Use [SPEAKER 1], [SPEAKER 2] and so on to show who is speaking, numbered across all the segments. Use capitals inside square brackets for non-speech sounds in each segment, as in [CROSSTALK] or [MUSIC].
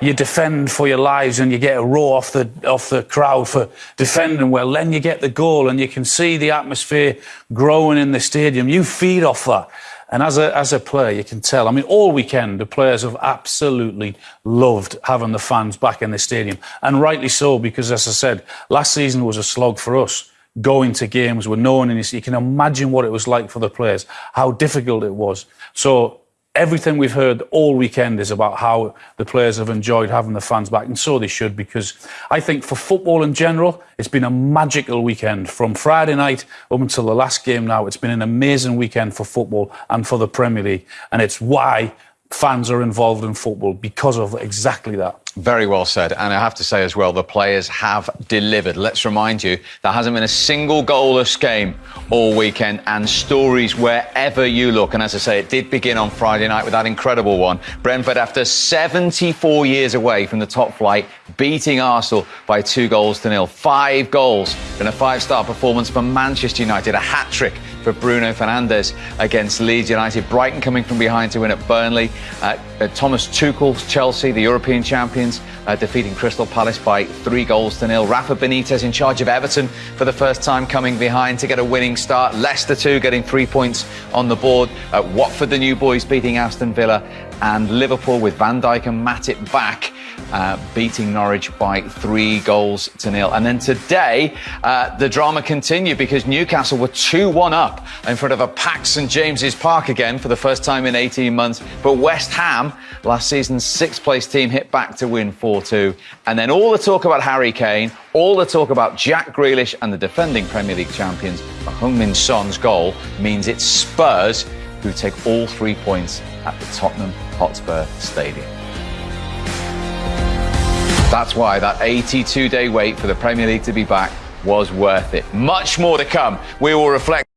[SPEAKER 1] you defend for your lives and you get a roar off the off the crowd for defending well. Then you get the goal and you can see the atmosphere growing in the stadium. You feed off that. And as a, as a player, you can tell. I mean, all weekend, the players have absolutely loved having the fans back in the stadium. And rightly so, because as I said, last season was a slog for us. Going to games with no one in you can imagine what it was like for the players, how difficult it was. So everything we've heard all weekend is about how the players have enjoyed having the fans back, and so they should, because I think for football in general, it's been a magical weekend from Friday night up until the last game now. It's been an amazing weekend for football and for the Premier League, and it's why fans are involved in football because of exactly that.
[SPEAKER 2] Very well said. And I have to say as well, the players have delivered. Let's remind you, there hasn't been a single goalless game all weekend and stories wherever you look. And as I say, it did begin on Friday night with that incredible one. Brentford, after 74 years away from the top flight, beating Arsenal by two goals to nil. Five goals in a five-star performance for Manchester United, a hat-trick for Bruno Fernandes against Leeds United. Brighton coming from behind to win at Burnley. Uh, uh, Thomas Tuchel's Chelsea, the European champions, uh, defeating Crystal Palace by three goals to nil. Rafa Benitez in charge of Everton for the first time coming behind to get a winning start. Leicester too getting three points on the board. Uh, Watford, the new boys, beating Aston Villa. And Liverpool with Van Dijk and Matip back uh, beating Norwich by three goals to nil. And then today, uh, the drama continued because Newcastle were 2 1 up in front of a packed St James's Park again for the first time in 18 months. But West Ham, last season's sixth place team, hit back to win 4 2. And then all the talk about Harry Kane, all the talk about Jack Grealish and the defending Premier League champions, Heung-Min Son's goal means it's Spurs who take all three points at the Tottenham Hotspur Stadium. That's why that 82 day wait for the Premier League to be back was worth it. Much more to come. We will reflect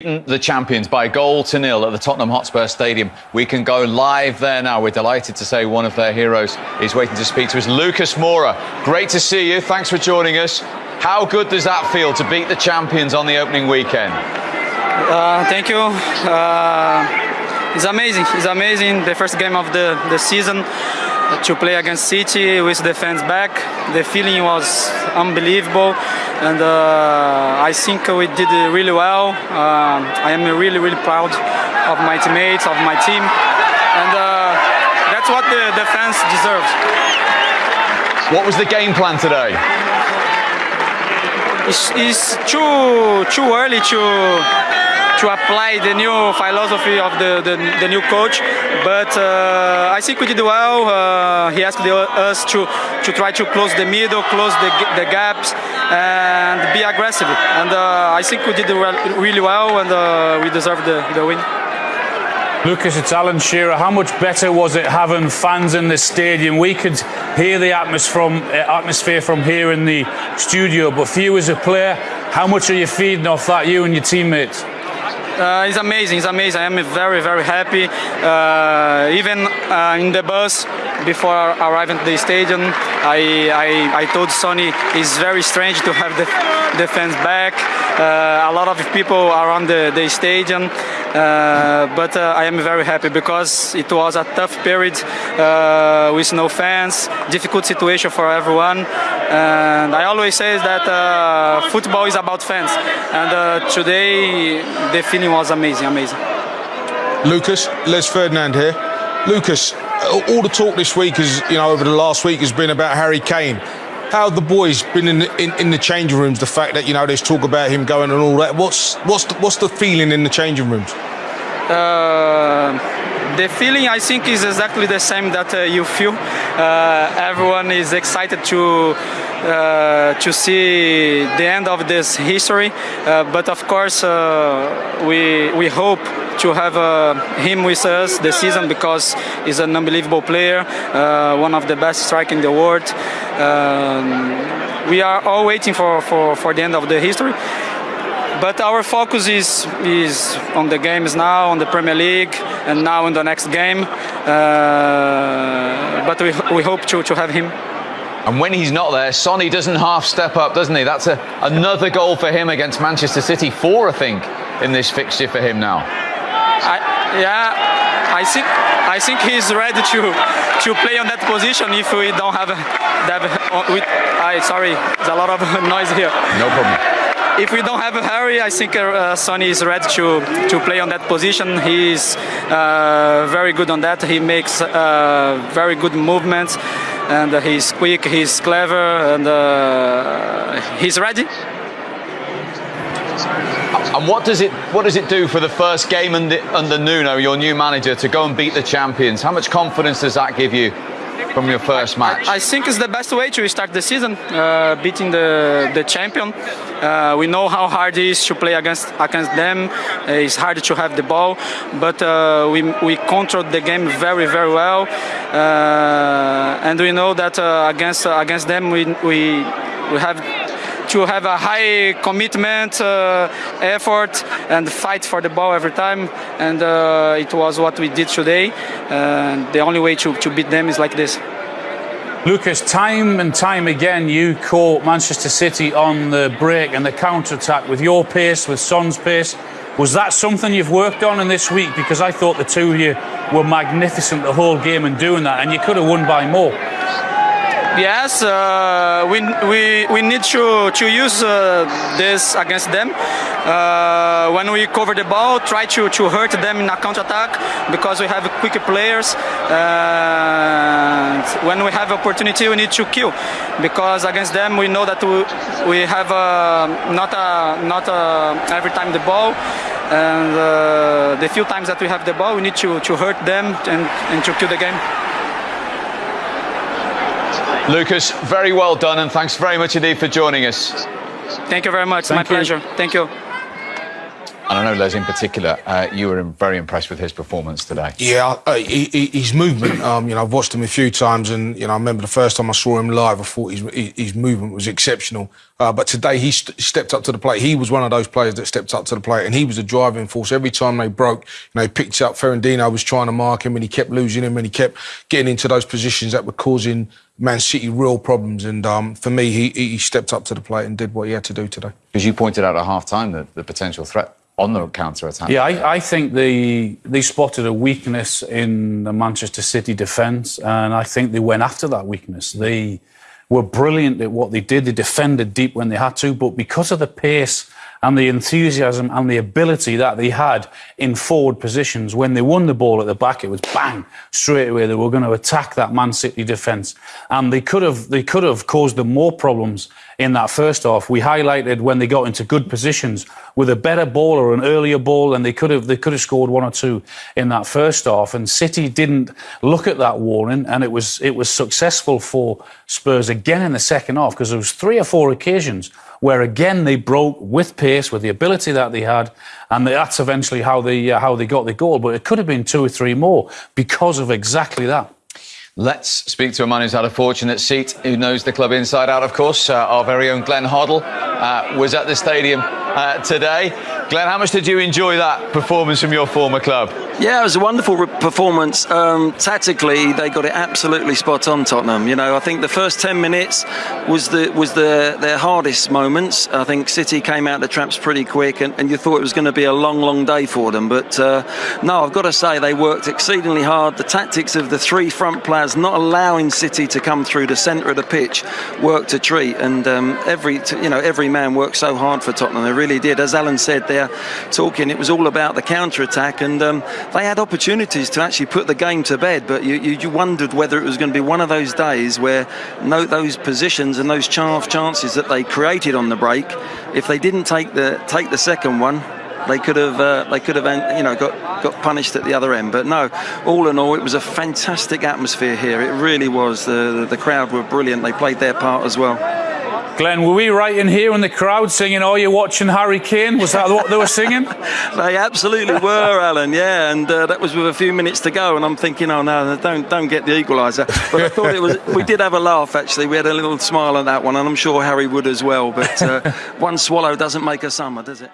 [SPEAKER 2] the champions by goal to nil at the Tottenham Hotspur Stadium. We can go live there now. We're delighted to say one of their heroes is waiting to speak to us, Lucas Moura. Great to see you. Thanks for joining us. How good does that feel to beat the champions on the opening weekend?
[SPEAKER 3] Uh, thank you. Uh, it's amazing. It's amazing. The first game of the, the season to play against City with the fans back. The feeling was unbelievable, and uh, I think we did really well. Uh, I am really, really proud of my teammates, of my team, and uh, that's what the, the fans deserve.
[SPEAKER 2] What was the game plan today?
[SPEAKER 3] It's, it's too too early to to apply the new philosophy of the, the, the new coach. But uh, I think we did well. Uh, he asked the, us to, to try to close the middle, close the, the gaps, and be aggressive. And uh, I think we did really well, and uh, we deserve the, the win.
[SPEAKER 1] Lucas, it's Alan Shearer. How much better was it having fans in the stadium? We could hear the uh, atmosphere from here in the studio, but for you as a player, how much are you feeding off that, you and your teammates?
[SPEAKER 3] Uh, it's amazing. It's amazing. I am very, very happy. Uh, even uh, in the bus before arriving to the stadium, I, I, I told Sony it's very strange to have the, the fans back. Uh, a lot of people around the, the stadium. Uh, but uh, I am very happy because it was a tough period with no fans, difficult situation for everyone. And I always say that uh, football is about fans. And uh, today the feeling was amazing, amazing.
[SPEAKER 4] Lucas, Les Ferdinand here. Lucas, all the talk this week is, you know, over the last week has been about Harry Kane how have the boys been in the, in, in the changing rooms? The fact that you know there's talk about him going and all that. What's what's the, what's the feeling in the changing rooms?
[SPEAKER 3] Uh, the feeling I think is exactly the same that uh, you feel. Uh, everyone is excited to uh, to see the end of this history, uh, but of course uh, we we hope to have uh, him with us this season because he's an unbelievable player, one of the best strikers in the world. Um, we are all waiting for, for, for the end of the history. But our focus is, is on the games now, on the Premier League, and now in the next game. Uh, but we, we hope to, to have him.
[SPEAKER 2] And when he's not there, Sonny doesn't half step up, doesn't he? That's a, another goal for him against Manchester City. Four, I think, in this fixture for him now.
[SPEAKER 3] I, yeah, I think I think he's ready to to play on that position if we don't have that. With, I sorry, there's a lot of [LAUGHS] noise here.
[SPEAKER 2] No problem.
[SPEAKER 3] If we don't have a Harry, I think uh, Sonny is ready to to play on that position. He's uh, very good on that. He makes uh, very good movements, and he's quick. He's clever, and uh, he's ready.
[SPEAKER 2] And what does it what does it do for the first game under, under Nuno, your new manager, to go and beat the champions? How much confidence does that give you from your first match?
[SPEAKER 3] I think it's the best way to start the season, uh, beating the the champion. Uh, we know how hard it is to play against against them. Uh, it's hard to have the ball, but uh, we we controlled the game very very well, uh, and we know that uh, against against them we we we have to have a high commitment, uh, effort, and fight for the ball every time. And uh, it was what we did today. The only way to, to beat them is like this.
[SPEAKER 1] Lucas, time and time again, you caught Manchester City on the break and the counter attack with your pace, with Son's pace. Was that something you've worked on in this week? Because I thought the two of you were magnificent the whole game in doing that, and you could have won by more.
[SPEAKER 3] Yes, uh, we, we, we need to, to use uh, this against them. Uh, when we cover the ball, try to, to hurt them in a counter attack because we have quick players. And when we have opportunity, we need to kill because against them we know that we, we have uh, not a, not a, every time the ball. And uh, the few times that we have the ball, we need to, to hurt them and, and to kill the game.
[SPEAKER 2] Lucas, very well done, and thanks very much indeed for joining us.
[SPEAKER 3] Thank you very much.
[SPEAKER 1] Thank
[SPEAKER 3] My
[SPEAKER 1] you.
[SPEAKER 3] pleasure. Thank you.
[SPEAKER 2] And I know, Les, in particular, uh, you were very impressed with his performance today.
[SPEAKER 4] Yeah, uh, he, he, his movement. Um, you know, I've watched him a few times, and you know, I remember the first time I saw him live, I thought his his movement was exceptional. Uh, but today he st- stepped up to the plate. He was one of those players that stepped up to the plate, and he was a driving force. Every time they broke, you know, he picked up. Fernandinho was trying to mark him, and he kept losing him, and he kept getting into those positions that were causing Man City real problems. And um, for me, he, he stepped up to the plate and did what he had to do today.
[SPEAKER 2] Because you pointed out at half time the, the potential threat on the counter attack.
[SPEAKER 1] Yeah, I, I think they they spotted a weakness in the Manchester City defence, and I think they went after that weakness. They were brilliant at what they did. They defended deep when they had to, but because of the pace and the enthusiasm and the ability that they had in forward positions, when they won the ball at the back, it was bang straight away. They were going to attack that Man City defence, and they could have they could have caused them more problems in that first half. We highlighted when they got into good positions with a better ball or an earlier ball, and they could have they could have scored one or two in that first half. And City didn't look at that warning, and it was it was successful for Spurs again in the second half because there was three or four occasions where again they broke with pace, with the ability that they had, and that's eventually how they uh, how they got the goal. But it could have been two or three more because of exactly that.
[SPEAKER 2] Let's speak to a man who's had a fortunate seat, who knows the club inside out, of course. Uh, our very own Glenn Hoddle uh, was at the stadium uh, today. Glenn, how much did you enjoy that performance from your former club?
[SPEAKER 5] Yeah, it was a wonderful re- performance. Um, tactically, they got it absolutely spot on. Tottenham. You know, I think the first ten minutes was the was the their hardest moments. I think City came out the traps pretty quick, and, and you thought it was going to be a long, long day for them. But uh, no, I've got to say they worked exceedingly hard. The tactics of the three front players not allowing City to come through the centre of the pitch worked a treat, and um, every you know every man worked so hard for Tottenham. They really did. As Alan said, there talking, it was all about the counter attack and. Um, they had opportunities to actually put the game to bed, but you, you, you wondered whether it was going to be one of those days where no, those positions and those chance chances that they created on the break, if they didn't take the take the second one, they could have uh, they could have you know got got punished at the other end. But no, all in all, it was a fantastic atmosphere here. It really was. The, the crowd were brilliant. They played their part as well.
[SPEAKER 1] Glenn, were we right in here in the crowd singing, Oh, you're watching Harry Kane? Was that what they were singing? [LAUGHS]
[SPEAKER 5] They absolutely were, Alan. Yeah, and uh, that was with a few minutes to go, and I'm thinking, oh no, don't don't get the equaliser. But I thought it was. We did have a laugh actually. We had a little smile at that one, and I'm sure Harry would as well. But uh, [LAUGHS] one swallow doesn't make a summer, does it?